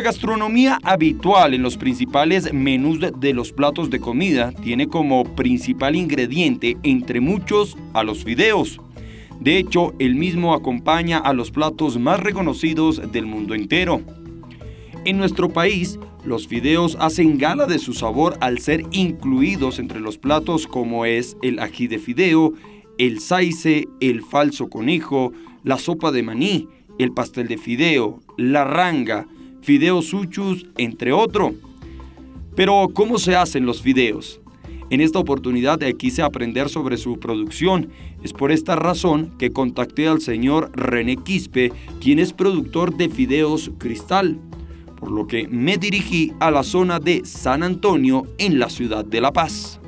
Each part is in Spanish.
La gastronomía habitual en los principales menús de los platos de comida tiene como principal ingrediente, entre muchos, a los fideos. De hecho, el mismo acompaña a los platos más reconocidos del mundo entero. En nuestro país, los fideos hacen gala de su sabor al ser incluidos entre los platos como es el ají de fideo, el saice, el falso conejo, la sopa de maní, el pastel de fideo, la ranga, fideos suchus, entre otros. Pero, ¿cómo se hacen los fideos? En esta oportunidad quise aprender sobre su producción. Es por esta razón que contacté al señor René Quispe, quien es productor de fideos Cristal, por lo que me dirigí a la zona de San Antonio en la ciudad de La Paz.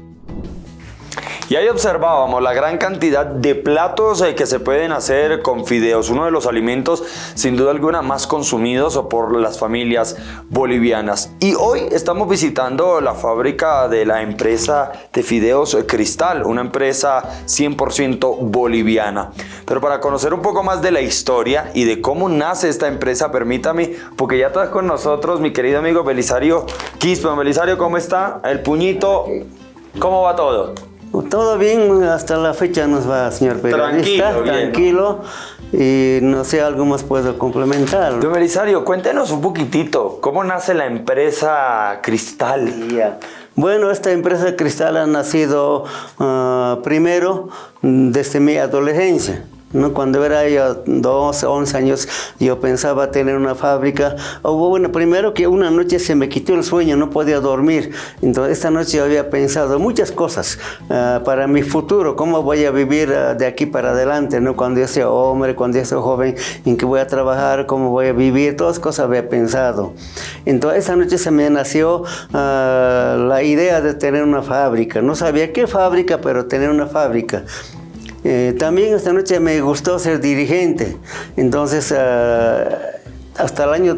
Y ahí observábamos la gran cantidad de platos eh, que se pueden hacer con fideos, uno de los alimentos sin duda alguna más consumidos por las familias bolivianas. Y hoy estamos visitando la fábrica de la empresa de fideos Cristal, una empresa 100% boliviana. Pero para conocer un poco más de la historia y de cómo nace esta empresa, permítame, porque ya está con nosotros mi querido amigo Belisario Quispe. Belisario, ¿cómo está? El puñito, ¿cómo va todo? Todo bien, hasta la fecha nos va, señor periodista. Tranquilo, tranquilo. Y no sé, algo más puedo complementar. Don Belisario, cuéntenos un poquitito, ¿cómo nace la empresa Cristal? Bueno, esta empresa Cristal ha nacido ah, primero desde mi adolescencia. Cuando era yo 12, 11 años, yo pensaba tener una fábrica. O bueno, primero que una noche se me quitó el sueño, no podía dormir. Entonces, esta noche había pensado muchas cosas ah, para mi futuro, cómo voy a vivir ah, de aquí para adelante, ¿no? Cuando yo sea hombre, cuando yo sea joven, en qué voy a trabajar, cómo voy a vivir, todas cosas había pensado. Entonces, esta noche se me nació ah, la idea de tener una fábrica. No sabía qué fábrica, pero tener una fábrica. Eh, también esta noche me gustó ser dirigente, entonces ah, hasta, el año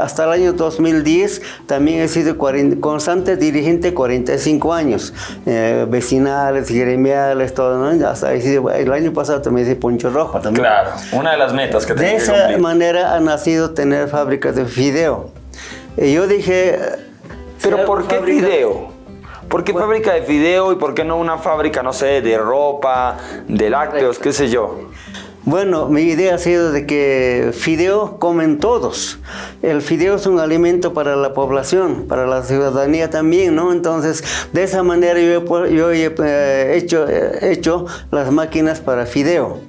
hasta el año 2010 también he sido constante dirigente 45 años, eh, vecinales, gremiales, todo, ¿no? Hasta el año pasado también hice Poncho Rojo también. Claro, una de las metas que De esa manera ha nacido tener fábricas de fideo. Y yo dije... ¿Pero por qué fideo? ¿Por qué fábrica de fideo y por qué no una fábrica, no sé, de ropa, de lácteos, qué sé yo? Bueno, mi idea ha sido de que fideo comen todos. El fideo es un alimento para la población, para la ciudadanía también, ¿no? Entonces, de esa manera yo, yo he eh, hecho, he hecho las máquinas para fideo.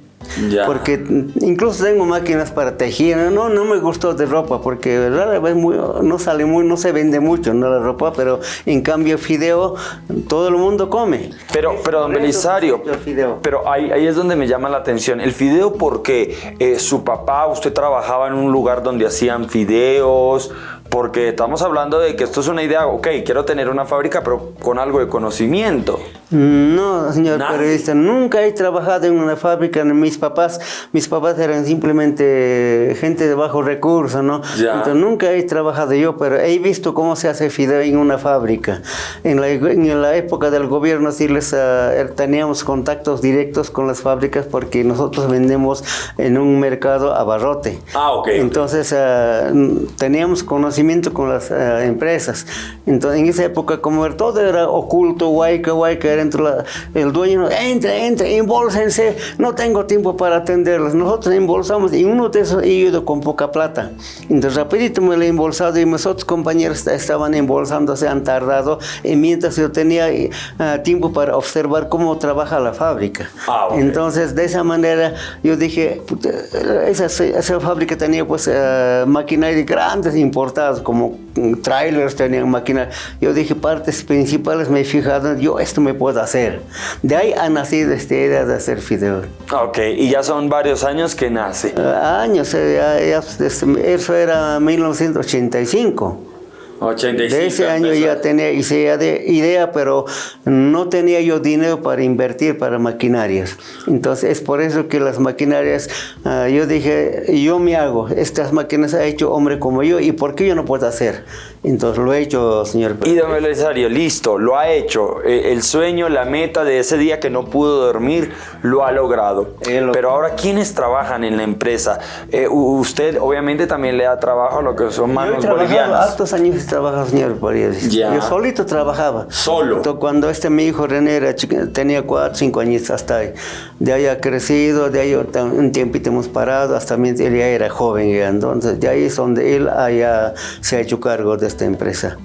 Porque incluso tengo máquinas para tejer. No, no me gustó de ropa porque rara vez muy, no sale muy, no se vende mucho no la ropa, pero en cambio fideo todo el mundo come. Pero, pero don Belisario, pero ahí, ahí es donde me llama la atención. El fideo porque eh, su papá, usted trabajaba en un lugar donde hacían fideos, porque estamos hablando de que esto es una idea, ok, quiero tener una fábrica, pero con algo de conocimiento. No, señor periodista, nunca he trabajado en una fábrica. Mis papás, mis papás eran simplemente gente de bajo recurso, ¿no? Entonces nunca he trabajado yo, pero he visto cómo se hace fideo en una fábrica. En la, en la época del gobierno sí les ah, er, teníamos contactos directos con las fábricas porque nosotros vendemos en un mercado abarrote. Ah, ok. Entonces ah, teníamos conocimiento con las ah, empresas. Entonces en esa época como todo era oculto, guayca, guayca, dentro el dueño, entre, entre, embolsense, no tengo tiempo para atenderlos. Nosotros embolsamos y uno de esos he ido con poca plata. Entonces rapidito me lo he embolsado y mis otros compañeros estaban embolsando, se han tardado y mientras yo tenía eh, tiempo para observar cómo trabaja la fábrica. Ah, Entonces de esa manera yo dije, esa, esa fábrica tenía pues uh, maquinaria grandes importadas como mm, trailers, tenían maquinaria. Yo dije partes principales me he fijado, yo esto me puedo hacer. De ahí ha nacido esta idea de hacer fideo. Ok, y ya son varios años que nace. años, eh, eso era 1985. 85 de ese año empezó. ya tenía hice de idea, pero no tenía yo dinero para invertir para maquinarias. Entonces es por eso que las maquinarias, ah, yo dije, yo me hago, estas máquinas ha hecho hombre como yo, ¿y por qué yo no puedo hacer? Entonces lo he hecho, señor. Y don Belisario, listo, lo ha hecho. Eh, El sueño, la meta de ese día que no pudo dormir, lo ha logrado. Lo- Pero ahora, ¿quiénes trabajan en la empresa? Eh, usted obviamente también le da trabajo a lo que son Yo he manos bolivianas. hartos años he trabajado, señor Paredes. Ya. Yo solito trabajaba. Solo. Entonces, Cuando este mi hijo René era tenía cuatro, cinco años hasta ahí. De ahí ha crecido, de ahí un tiempito hemos parado, hasta él ya era joven. ya. Entonces, de ahí es donde él haya, se ha hecho cargo de esta empresa.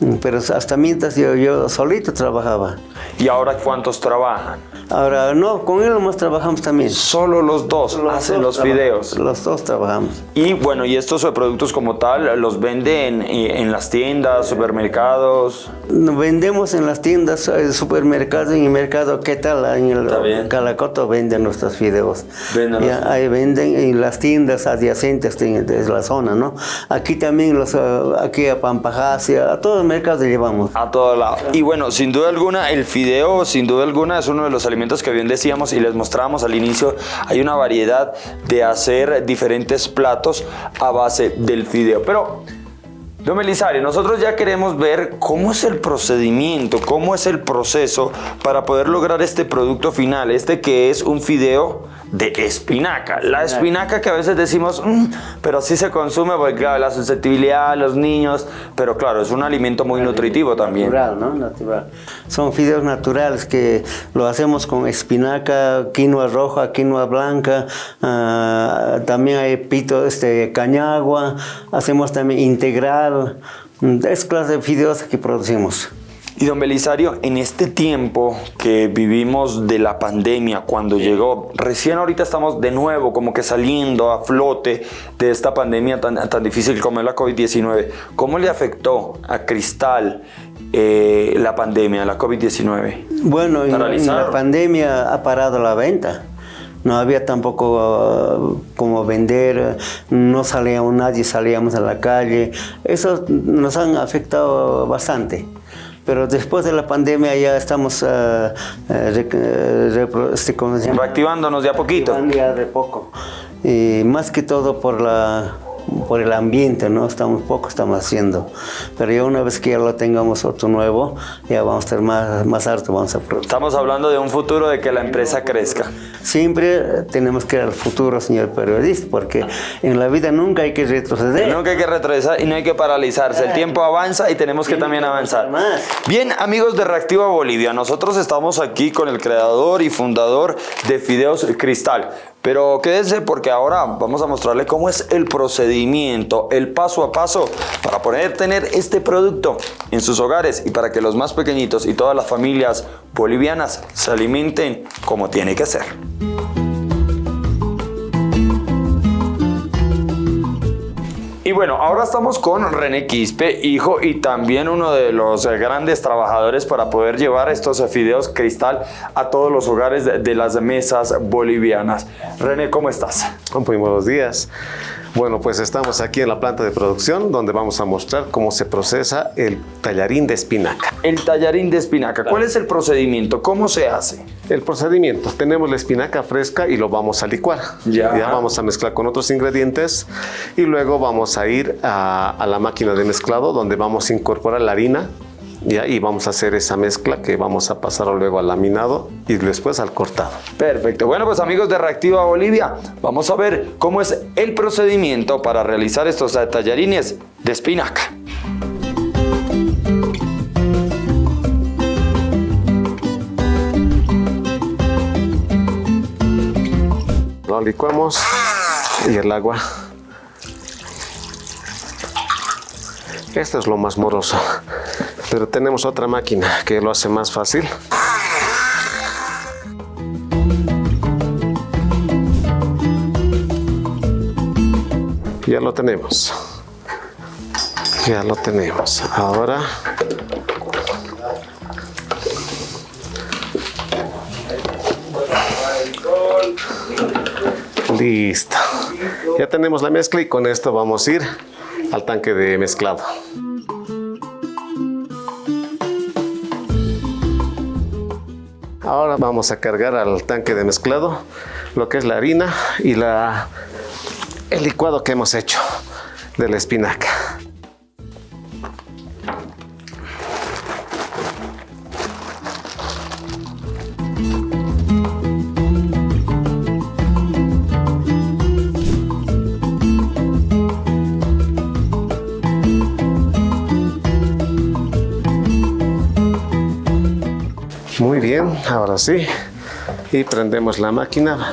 Mm, Pero hasta mientras yo, yo solito trabajaba. ¿Y ahora cuántos trabajan? Ahora, no, con él nomás trabajamos también. Solo los dos Los hacen dos los videos. Los dos trabajamos. Y bueno, y estos eh, productos como tal, ¿los venden en, en las tiendas, supermercados? Vendemos en las tiendas, en el supermercado, en el mercado, ¿qué tal? En Está bien. el Calacoto venden nuestros videos. Venden Ya, ahí venden en las tiendas adyacentes de, la zona, ¿no? Aquí también, los, ah, aquí a Pampajasia, a todo el mercado llevamos. A todo lado. Y bueno, sin duda alguna, el fideo, sin duda alguna, es uno de los alimentos que bien decíamos y les mostrábamos al inicio. Hay una variedad de hacer diferentes platos a base del fideo. Pero, don Belisario, nosotros ya queremos ver cómo es el procedimiento, cómo es el proceso para poder lograr este producto final, este que es un fideo de espinaca. La espinaca que a veces decimos, "Mm", pero sí se consume porque claro, la susceptibilidad a los niños, pero claro, es un alimento muy nutritivo también. Natural, ¿no? Natural. Son fideos naturales que lo hacemos con espinaca, quinoa roja, quinoa blanca, ah, también hay pito, este, cañagua, hacemos también integral, es clase de fideos que producimos. Y don Belisario, en este tiempo que vivimos de la pandemia, cuando llegó, recién ahorita estamos de nuevo como que saliendo a flote de esta pandemia tan, tan difícil como es la COVID-19, ¿cómo le afectó a Cristal eh, la pandemia, la COVID-19? Bueno, la pandemia ha parado la venta. No había tampoco ah, como vender, no salíamos, nadie salíamos a la calle. Eso nos han afectado bastante. Pero después de la pandemia ya estamos rec- eh, repro- este. Reactivándonos de a poquito. Ya de poco. Y más que todo por la por el ambiente, ¿no? Estamos poco estamos haciendo. Pero ya una vez que ya lo tengamos otro nuevo, ya vamos a estar más, más alto, vamos a producir. Estamos hablando de un futuro de que la empresa crezca. Siempre tenemos que ir al futuro, señor periodista, porque en la vida nunca hay que retroceder. Nunca hay que retroceder y no hay que paralizarse. El tiempo avanza y tenemos que también avanzar. avanzar más. Bien, amigos de Reactiva Bolivia, nosotros estamos aquí con el creador y fundador de Fideos Cristal. Pero quédense porque ahora vamos a mostrarle cómo es el procedimiento, el paso a paso para poder tener este producto en sus hogares y para que los más pequeñitos y todas las familias bolivianas se alimenten como tiene que ser. Bueno, ahora estamos con René Quispe, hijo y también uno de los eh, grandes trabajadores para poder llevar estos eh, fideos cristal a todos los hogares de, las mesas bolivianas. René, ¿cómo estás? Muy buenos días. Bueno, pues estamos aquí en la planta de producción donde vamos a mostrar cómo se procesa el tallarín de espinaca. El tallarín de espinaca, ¿cuál es el procedimiento? ¿Cómo se hace? El procedimiento, tenemos la espinaca fresca y lo vamos a licuar. Ya. vamos a mezclar con otros ingredientes y luego vamos a ir a, a la máquina de mezclado donde vamos a incorporar la harina ¿ya? y vamos a hacer esa mezcla que vamos a pasar luego al laminado y después al cortado. Perfecto. Bueno, pues amigos de Reactiva Bolivia, vamos a ver cómo es el procedimiento para realizar estos tallarines de espinaca. Lo licuamos y el agua. Esto es lo más moroso. Pero tenemos otra máquina que lo hace más fácil. Ya lo tenemos. Ya lo tenemos. Ahora Listo. Ya tenemos la mezcla y con esto vamos a ir al tanque de mezclado. Ahora vamos a cargar al tanque de mezclado lo que es la harina y la, el licuado que hemos hecho de la espinaca. Bien, ahora sí. Y prendemos la máquina.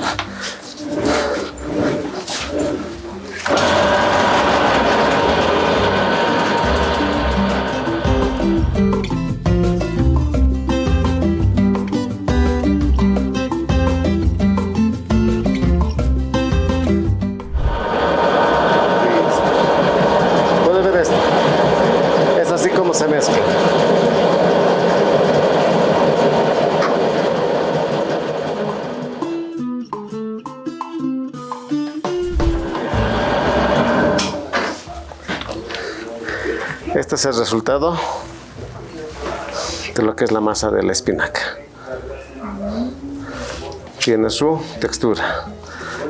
Este es el resultado de lo que es la masa de la espinaca. Tiene su textura.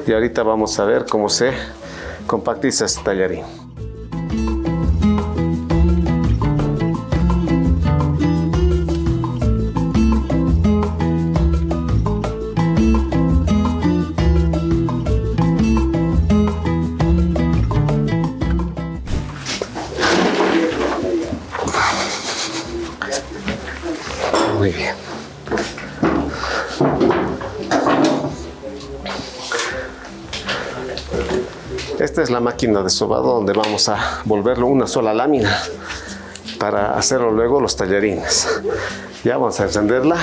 Y ahorita vamos a ver cómo se compactiza este tallarín. Muy bien. Esta es la máquina de sobado donde vamos a volverlo una sola lámina para hacerlo luego los tallarines. Ya vamos a encenderla.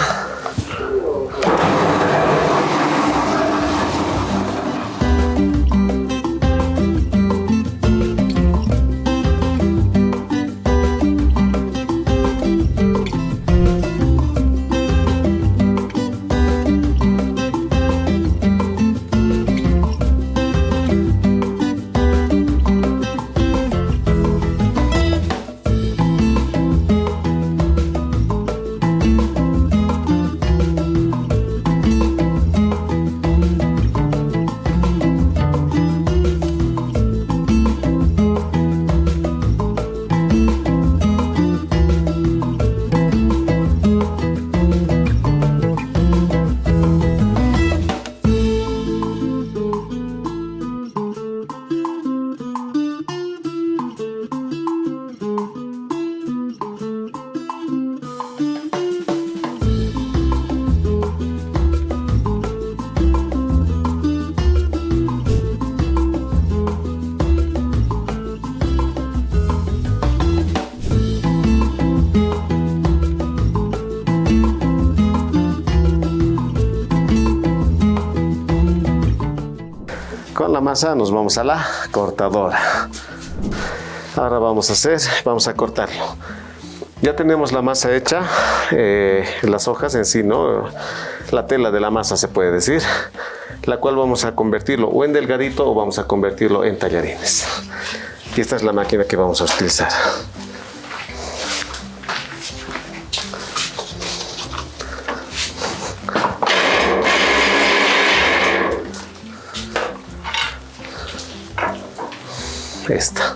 La masa nos vamos a la cortadora. Ahora vamos a hacer, vamos a cortarlo. Ya tenemos la masa hecha, eh, las hojas en sí, ¿no? La tela de la masa se puede decir, la cual vamos a convertirlo o en delgadito o vamos a convertirlo en tallarines. Y esta es la máquina que vamos a utilizar. Esta.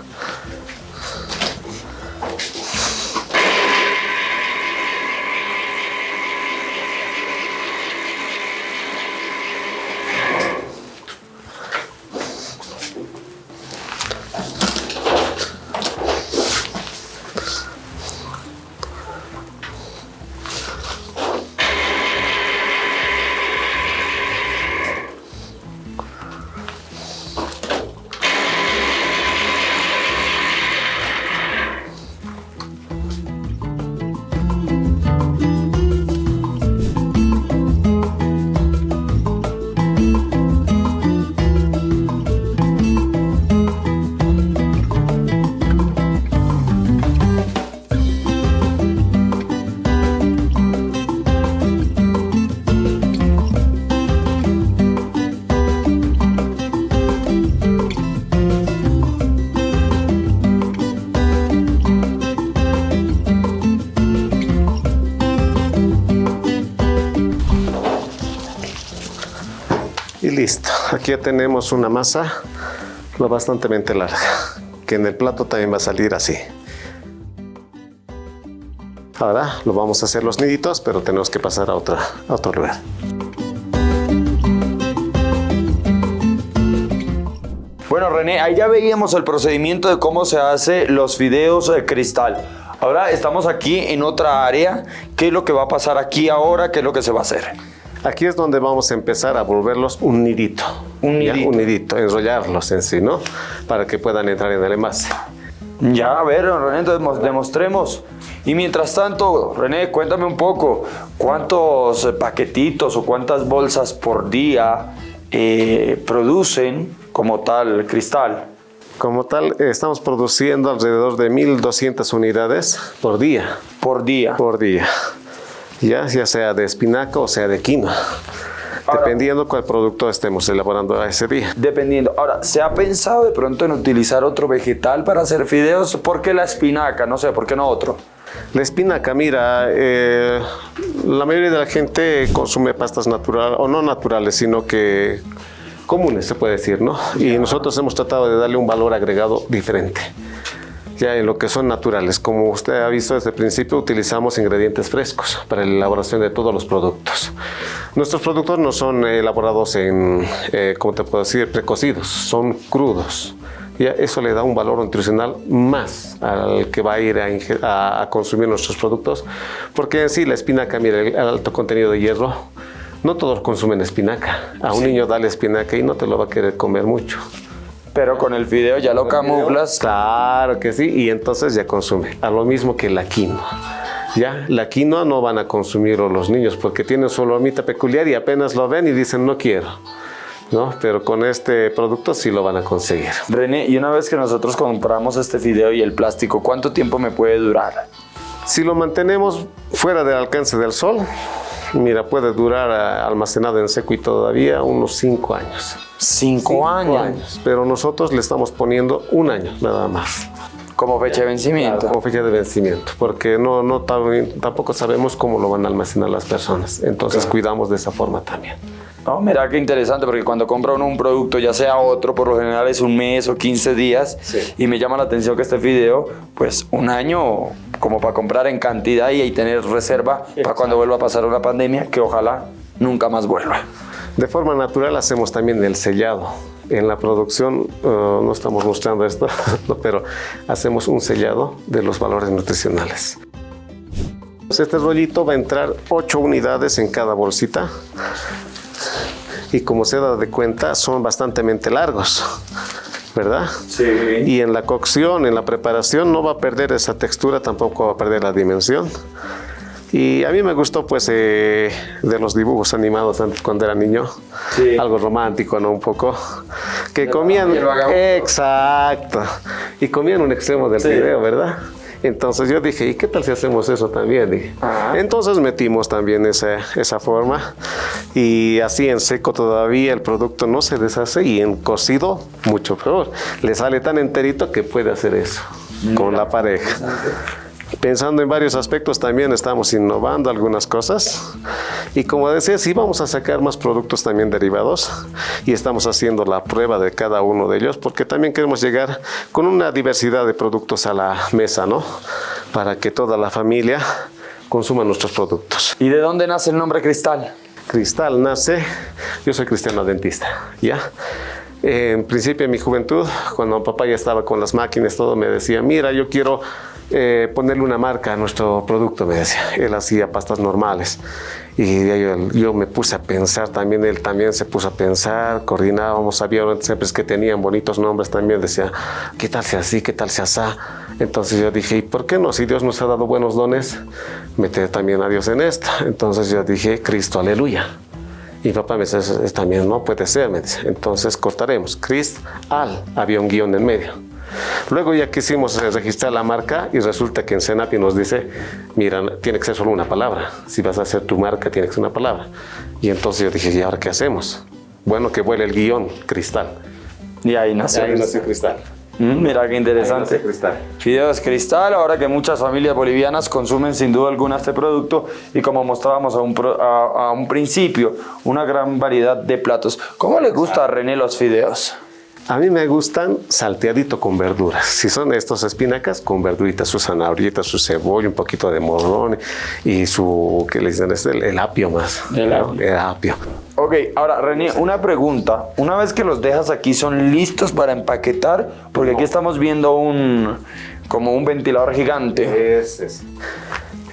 Listo. Aquí ya tenemos una masa lo bastante larga, que en el plato también va a salir así. Ahora lo vamos a hacer los niditos, pero tenemos que pasar a, otra, a otro lugar. Bueno, René, ahí ya veíamos el procedimiento de cómo se hace los fideos de cristal. Ahora estamos aquí en otra área. ¿Qué es lo que va a pasar aquí ahora? ¿Qué es lo que se va a hacer? Aquí es donde vamos a empezar a volverlos un nidito. Un nidito. Un nidito, enrollarlos en sí, ¿no? Para que puedan entrar en el envase. Ya, a ver, René, entonces demostremos. Y mientras tanto, René, cuéntame un poco, ¿cuántos paquetitos o cuántas bolsas por día eh, producen como tal cristal? Como tal, estamos produciendo alrededor de 1.200 unidades por día. Por día. Por día ya, sea de espinaca o sea de quinoa. dependiendo cuál producto estemos elaborando a ese día. Dependiendo. Ahora, ¿se ha pensado de pronto en utilizar otro vegetal para hacer fideos? ¿Por qué la espinaca? No sé, ¿por qué no otro? La espinaca, mira, eh, la mayoría de la gente consume pastas naturales, o no naturales, sino que comunes, se puede decir, ¿no? Y nosotros hemos tratado de darle un valor agregado diferente ya en lo que son naturales. Como usted ha visto desde el principio, utilizamos ingredientes frescos para la elaboración de todos los productos. Nuestros productos no son elaborados en, eh, ¿cómo te puedo decir?, precocidos, son crudos. Ya eso le da un valor nutricional más al que va a ir a, consumir nuestros productos, porque en sí la espinaca, mira, el alto contenido de hierro, no todos consumen espinaca. A un niño dale espinaca y no te lo va a querer comer mucho. Pero con el fideo ya lo camuflas. Claro que sí, y entonces ya consume. A lo mismo que la quinoa. Ya, la quinoa no van a consumir los niños porque tienen su olormita peculiar y apenas lo ven y dicen no quiero. ¿no? Pero con este producto sí lo van a conseguir. René, y una vez que nosotros compramos este fideo y el plástico, ¿cuánto tiempo me puede durar? Si lo mantenemos fuera del alcance del sol, mira, puede durar eh, almacenado en seco y todavía unos 5 años. Cinco, años. Pero nosotros le estamos poniendo un año nada más. Como fecha de vencimiento. como fecha de vencimiento, porque no, no tampoco sabemos cómo lo van a almacenar las personas. Entonces cuidamos de esa forma también. No, mira qué interesante, porque cuando compra uno un producto, ya sea otro, por lo general es un mes o 15 días, y me llama la atención que este video, pues un año como para comprar en cantidad y, y tener reserva para cuando vuelva a pasar una pandemia, que ojalá nunca más vuelva. De forma natural hacemos también el sellado. En la producción uh, no estamos mostrando esto, pero hacemos un sellado de los valores nutricionales. Este rollito va a entrar 8 unidades en cada bolsita y como se da de cuenta son bastante largos. ¿Verdad? Sí. Y en la cocción, en la preparación, no va a perder esa textura, tampoco va a perder la dimensión. Y a mí me gustó pues eh, de los dibujos animados cuando era niño, algo romántico, ¿no? Un poco. Que comían... Exacto. Y comían un extremo del video, ¿verdad? Entonces yo dije, ¿y qué tal si hacemos eso también? Dije. Entonces metimos también esa, esa forma y así en seco todavía el producto no se deshace y en cocido mucho peor. Le sale tan enterito que puede hacer eso con la pareja. Pensando en varios aspectos también estamos innovando algunas cosas y como decía, sí vamos a sacar más productos también derivados y estamos haciendo la prueba de cada uno de ellos porque también queremos llegar con una diversidad de productos a la mesa, ¿no? Para que toda la familia consuma nuestros productos. ¿Y de dónde nace el nombre Cristal? Cristal nace, yo soy cristiano dentista, ¿ya? En principio en mi juventud, cuando papá ya estaba con las máquinas, todo me decía, mira, yo quiero eh, ponerle una marca a nuestro producto, me decía. Él hacía pastas normales. Y yo, me puse a pensar también, él también se puso a pensar, coordinábamos, había siempre que tenían bonitos nombres también, decía, ¿qué tal sea así? ¿Qué tal sea así? Entonces yo dije, ¿y por qué no? Si Dios nos ha dado buenos dones, mete también a Dios en esto. Entonces yo dije, Cristo, aleluya. Y papá me dice, también no puede ser, me dice. Entonces cortaremos. Cristo, al, había un guion en medio. Luego ya quisimos registrar la marca y resulta que en Senapi nos dice, mira, tiene que ser solo una palabra. Si vas a hacer tu marca, tiene que ser una palabra. Y entonces yo dije, ¿y ahora qué hacemos? Bueno, que vuele el guion, cristal. Y ahí nació. ahí nació cristal. Mm, mira qué interesante. cristal. Fideos cristal, ahora que muchas familias bolivianas consumen sin duda alguna este producto y como mostrábamos a un, pro- a- a un principio, una gran variedad de platos. ¿Cómo le gusta a René los fideos? A mí me gustan salteadito con verduras. Si son estos espinacas, con verduritas, su zanahorita, su cebolla, un poquito de morrón y su, ¿qué le dicen? Es el, el apio más. El apio. El apio. Ok, ahora René, una pregunta. Una vez que los dejas aquí, ¿son listos para empaquetar? Porque aquí estamos viendo un como un ventilador gigante. Es, es.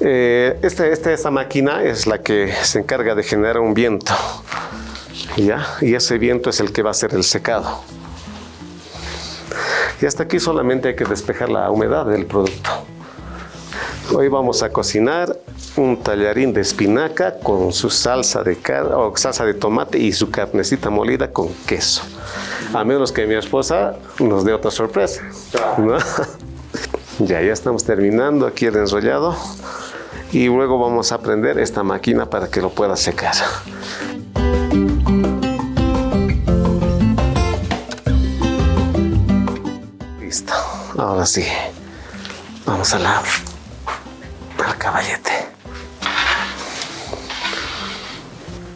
Eh, este, este- esta máquina es la que se encarga de generar un viento. ¿Ya? Y ese viento es el que va a hacer el secado. Y hasta aquí solamente hay que despejar la humedad del producto. Hoy vamos a cocinar un tallarín de espinaca con su salsa de o salsa de tomate y su carnecita molida con queso. A menos que mi esposa nos dé otra sorpresa. Ya, ya estamos terminando aquí el enrollado y luego vamos a prender esta máquina para que lo pueda secar. Ahora sí, vamos a la, al caballete.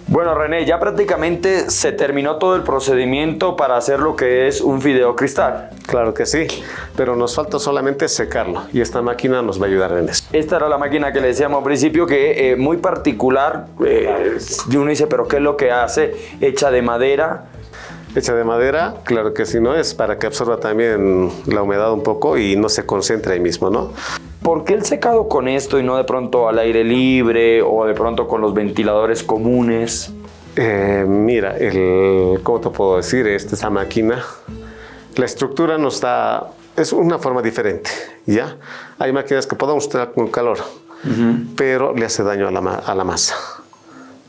Bueno, René, ya prácticamente se terminó todo el procedimiento para hacer lo que es un fideo cristal. Claro que sí, pero nos falta solamente secarlo y esta máquina nos va a ayudar en eso. Esta era la máquina que le decíamos al principio que eh, muy particular. eh, y uno dice, pero ¿qué es lo que hace? Hecha de madera. Hecha de madera, claro que sí, ¿no? Es para que absorba también la humedad un poco y no se concentre ahí mismo, ¿no? ¿Por qué el secado con esto y no de pronto al aire libre o de pronto con los ventiladores comunes? Eh, mira, el, ¿cómo te puedo decir? Esta, esta máquina, la estructura no está, es una forma diferente, ¿ya? Hay máquinas que podemos usar con calor, pero le hace daño a la, a la masa,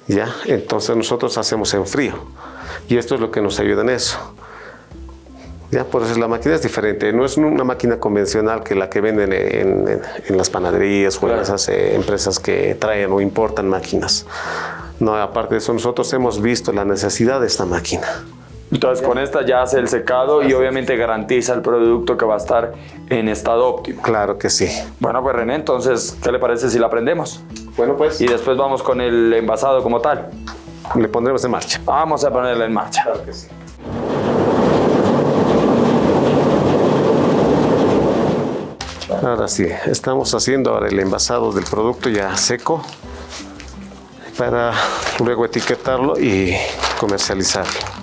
¿ya? Entonces nosotros hacemos en frío y esto es lo que nos ayuda en eso. Ya, por eso la máquina es diferente. No es una máquina convencional que la que venden en, en- en las panaderías o en esas eh, empresas que traen o importan máquinas. No, aparte de eso, nosotros hemos visto la necesidad de esta máquina. Entonces con esta ya hace el secado y obviamente garantiza el producto que va a estar en estado óptimo. Claro que sí. Bueno, pues René, entonces, ¿qué le parece si la prendemos? Bueno, pues Y después vamos con el envasado como tal. le pondremos en marcha. Vamos a ponerla en marcha. que sí. Ahora sí, estamos haciendo ahora el envasado del producto ya seco para luego etiquetarlo y comercializarlo.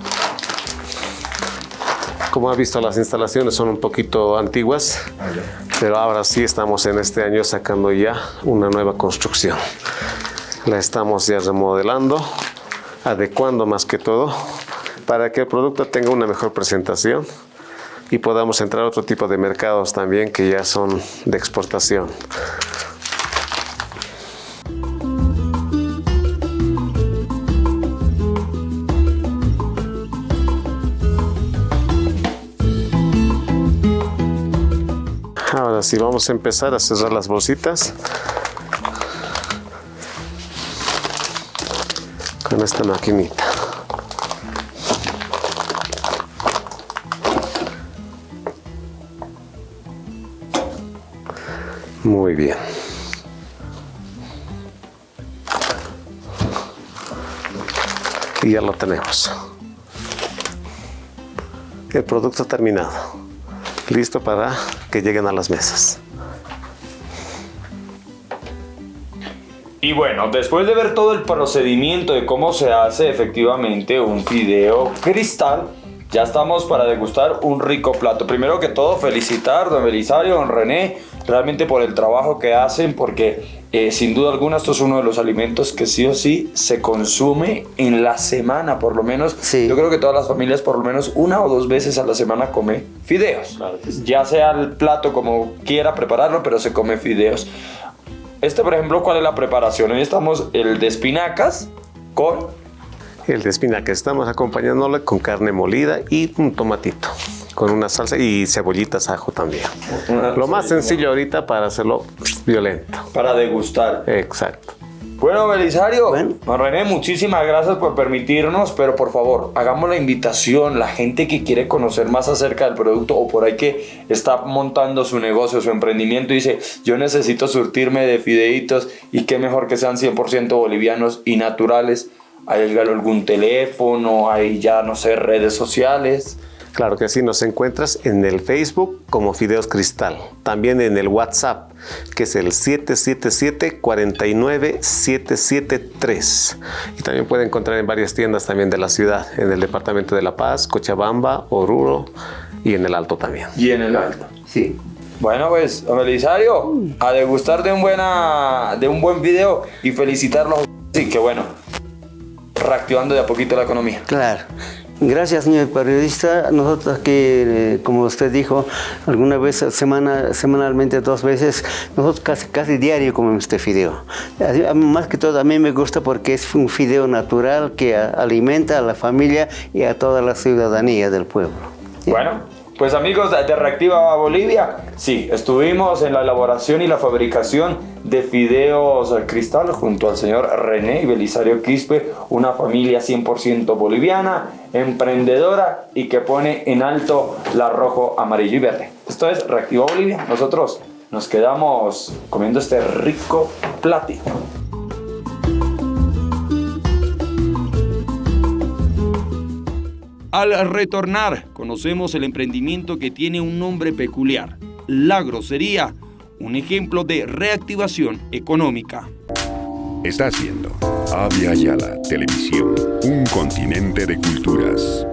Como ha visto, las instalaciones son un poquito antiguas, pero ahora sí estamos en este año sacando ya una nueva construcción. La estamos ya remodelando, adecuando más que todo, para que el producto tenga una mejor presentación y podamos entrar a otro tipo de mercados también que ya son de exportación. Ahora vamos a empezar a cerrar las bolsitas con esta maquinita. Muy bien. Y ya lo tenemos. El producto terminado. Listo para que lleguen a las mesas. Y bueno, después de ver todo el procedimiento de cómo se hace efectivamente un fideo cristal, ya estamos para degustar un rico plato. Primero que todo, felicitar don Belisario, don René, realmente por el trabajo que hacen, porque eh, sin duda alguna esto es uno de los alimentos que sí o sí se consume en la semana, por lo menos. Sí. Yo creo que todas las familias por lo menos una o dos veces a la semana come fideos. Ya sea el plato como quiera prepararlo, pero se come fideos. Este, por ejemplo, ¿cuál es la preparación? Hoy estamos el de espinacas con El de espinaca estamos acompañándole con carne molida y un tomatito, con una salsa y cebollitas ajo también. Lo más sencillo ahorita para hacerlo violento. para degustar. Exacto. Bueno, Belisario, Bueno. René, muchísimas gracias por permitirnos, pero por favor, hagamos la invitación, la gente que quiere conocer más acerca del producto o por ahí que está montando su negocio, su emprendimiento y dice, yo necesito surtirme de fideitos y qué mejor que sean 100% bolivianos y naturales. ¿Hay algún teléfono? ¿Hay ya, no sé, redes sociales? Claro que sí, nos encuentras en el Facebook como Fideos Cristal, también en el WhatsApp, que es el 777-49-773. Y también puede encontrar en varias tiendas también de la ciudad, en el departamento de La Paz, Cochabamba, Oruro y en el Alto también. Y en el alto. Sí. Bueno, pues, Belisario, a degustar de un, buena, de un buen video y felicitarlos. Sí, que bueno, reactivando de a poquito la economía. Claro. Gracias, señor periodista. Nosotros aquí, eh, como usted dijo, alguna vez semana, semanalmente, dos veces, nosotros casi, casi diario comemos este fideo. Más que todo, a mí me gusta porque es un fideo natural que alimenta a la familia y a toda la ciudadanía del pueblo. Bueno, pues amigos de Reactiva Bolivia, sí, estuvimos en la elaboración y la fabricación de fideos cristal junto al señor René y Belisario Quispe, una familia 100% boliviana, emprendedora y que pone en alto la rojo, amarillo y verde. Esto es Reactiva Bolivia. Nosotros nos quedamos comiendo este rico platito. Al retornar, conocemos el emprendimiento que tiene un nombre peculiar, La Grosería, un ejemplo de reactivación económica. Está haciendo Avia Yala Televisión, un continente de culturas.